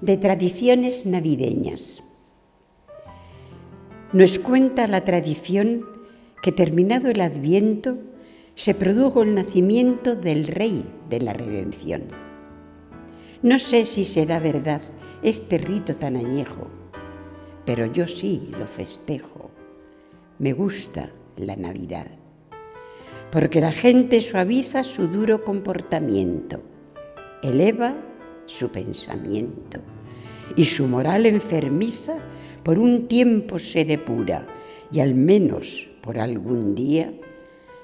de tradiciones navideñas. Nos cuenta la tradición que terminado el adviento se produjo el nacimiento del Rey de la Redención. No sé si será verdad este rito tan añejo, pero yo sí lo festejo. Me gusta la Navidad, porque la gente suaviza su duro comportamiento, eleva su pensamiento y su moral enfermiza por un tiempo se depura y al menos por algún día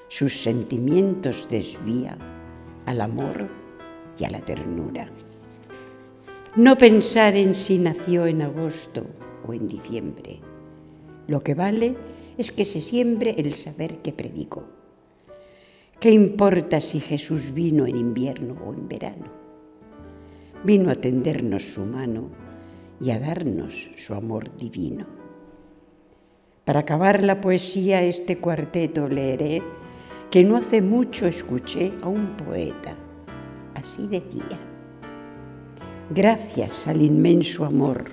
sus sentimientos desvía al amor y a la ternura. No pensar en si nació en agosto o en diciembre. Lo que vale es que se siembre el saber que predico. ¿Qué importa si Jesús vino en invierno o en verano? Vino a tendernos su mano y a darnos su amor divino. Para acabar la poesía este cuarteto leeré que no hace mucho escuché a un poeta. Así decía, gracias al inmenso amor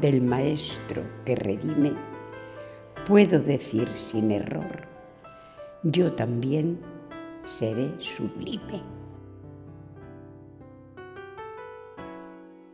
del Maestro que redime, puedo decir sin error, yo también seré sublime.